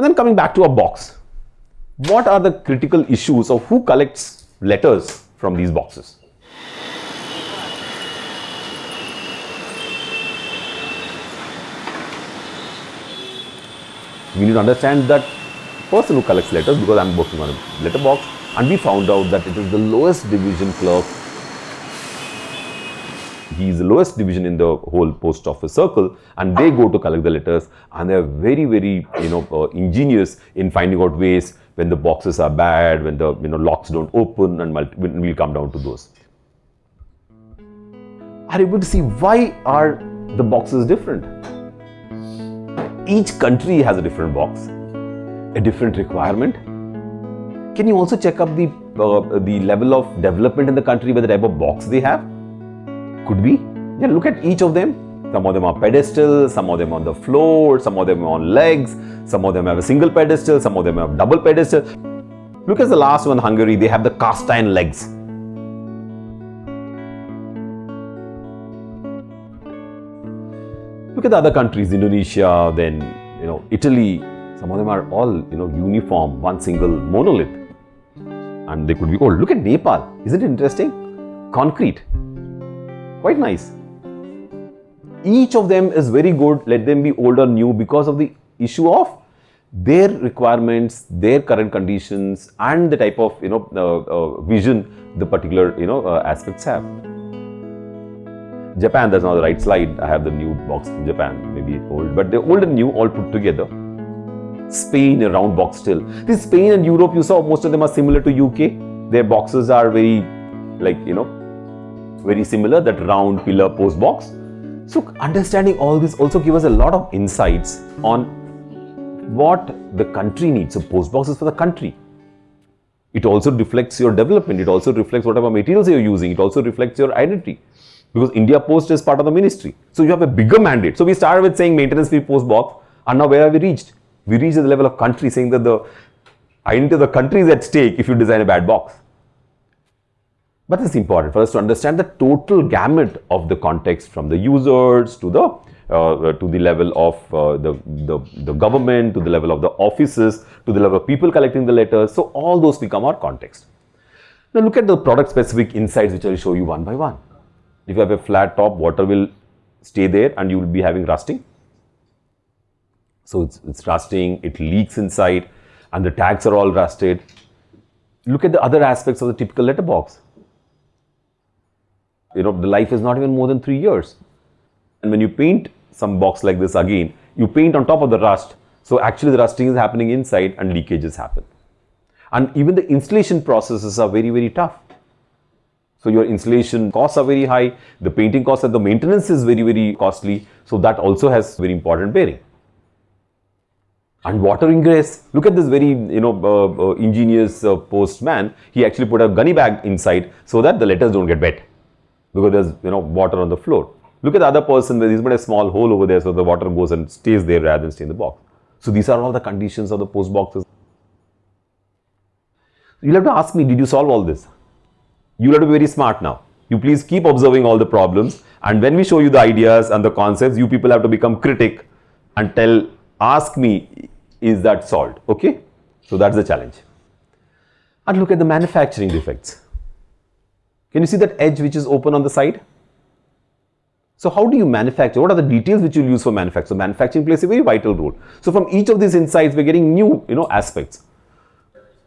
And then coming back to a box, what are the critical issues of who collects letters from these boxes? We need to understand that person who collects letters because I'm working on a letter box and we found out that it is the lowest division clerk he is the lowest division in the whole post office circle and they go to collect the letters and they are very very you know uh, ingenious in finding out ways when the boxes are bad when the you know locks don't open and we'll come down to those. Are you able to see why are the boxes different? Each country has a different box a different requirement. Can you also check up the uh, the level of development in the country by the type of box they have could be. Yeah, look at each of them. Some of them are pedestal, some of them on the floor, some of them on legs, some of them have a single pedestal, some of them have double pedestal. Look at the last one, Hungary, they have the cast iron legs. Look at the other countries, Indonesia, then you know Italy. Some of them are all you know uniform, one single monolith, and they could be old. Look at Nepal. Isn't it interesting? Concrete. Quite nice. Each of them is very good, let them be old or new because of the issue of their requirements, their current conditions and the type of you know uh, uh, vision the particular you know uh, aspects have. Japan, that's not the right slide. I have the new box from Japan, maybe old, but they're old and new all put together. Spain, a round box still. This Spain and Europe, you saw most of them are similar to UK. Their boxes are very like you know very similar, that round pillar post box. So understanding all this also give us a lot of insights on what the country needs. So post box is for the country. It also reflects your development. It also reflects whatever materials you're using. It also reflects your identity. Because India Post is part of the ministry. So you have a bigger mandate. So we started with saying maintenance free post box and now where have we reached? We reached the level of country saying that the identity of the country is at stake if you design a bad box. But it's important for us to understand the total gamut of the context from the users to the uh, to the level of uh, the, the, the government, to the level of the offices, to the level of people collecting the letters. So all those become our context. Now look at the product specific insights which I will show you one by one. If you have a flat top, water will stay there and you will be having rusting. So it's, it's rusting, it leaks inside and the tags are all rusted. Look at the other aspects of the typical letterbox you know, the life is not even more than three years. And when you paint some box like this again, you paint on top of the rust. So actually the rusting is happening inside and leakages happen. And even the installation processes are very, very tough. So your installation costs are very high, the painting costs and the maintenance is very, very costly. So that also has very important bearing. And water ingress, look at this very, you know, uh, uh, ingenious uh, postman. He actually put a gunny bag inside so that the letters don't get wet because there's you know water on the floor. Look at the other person he's put a small hole over there so the water goes and stays there rather than stay in the box. So these are all the conditions of the post boxes. You'll have to ask me, did you solve all this? You'll have to be very smart now. You please keep observing all the problems and when we show you the ideas and the concepts, you people have to become critic and tell, ask me, is that solved? Okay? So that's the challenge. And look at the manufacturing defects. Can you see that edge which is open on the side? So how do you manufacture? What are the details which you use for manufacture? Manufacturing plays a very vital role. So from each of these insights, we're getting new, you know, aspects.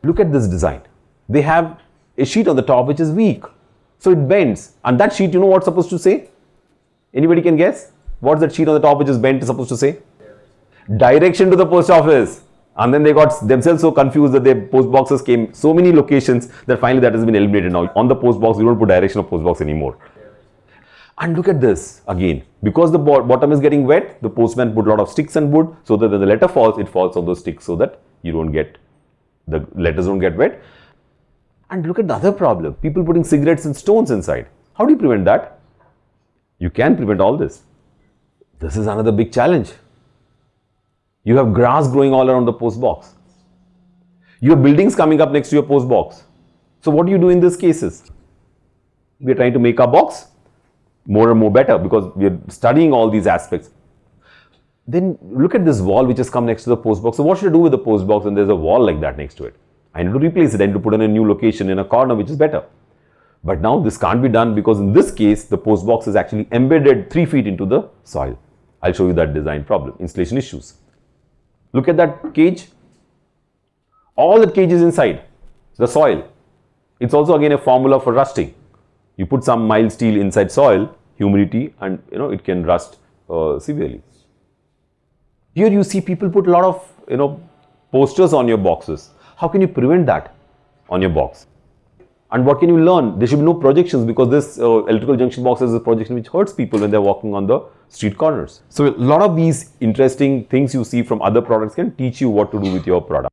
Look at this design. They have a sheet on the top which is weak. So it bends. And that sheet, you know what's supposed to say? Anybody can guess? What's that sheet on the top which is bent is supposed to say? Direction to the post office. And then they got themselves so confused that their post boxes came so many locations that finally that has been eliminated now. On the post box, you don't put direction of post box anymore. And look at this again. Because the bottom is getting wet, the postman put a lot of sticks and wood so that when the letter falls, it falls on those sticks so that you don't get, the letters don't get wet. And look at the other problem. People putting cigarettes and stones inside. How do you prevent that? You can prevent all this. This is another big challenge. You have grass growing all around the post box. You have buildings coming up next to your post box. So what do you do in these cases? We are trying to make our box more and more better because we are studying all these aspects. then look at this wall which has come next to the post box. So what should I do with the post box when there's a wall like that next to it? I need to replace it. I need to put in a new location in a corner which is better. But now this can't be done because in this case, the post box is actually embedded 3 feet into the soil. I'll show you that design problem, installation issues. Look at that cage. All that cage is inside the soil. It's also again a formula for rusting. You put some mild steel inside soil, humidity and you know it can rust uh, severely. Here you see people put a lot of you know posters on your boxes. How can you prevent that on your box? And what can you learn? There should be no projections because this uh, electrical junction box is a projection which hurts people when they're walking on the street corners. So a lot of these interesting things you see from other products can teach you what to do with your product.